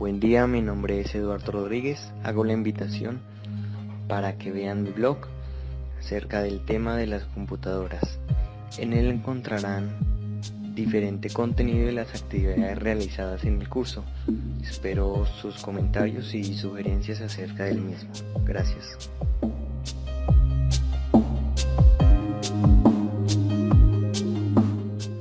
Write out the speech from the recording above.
Buen día, mi nombre es Eduardo Rodríguez. Hago la invitación para que vean mi blog acerca del tema de las computadoras. En él encontrarán diferente contenido de las actividades realizadas en el curso. Espero sus comentarios y sugerencias acerca del mismo. Gracias.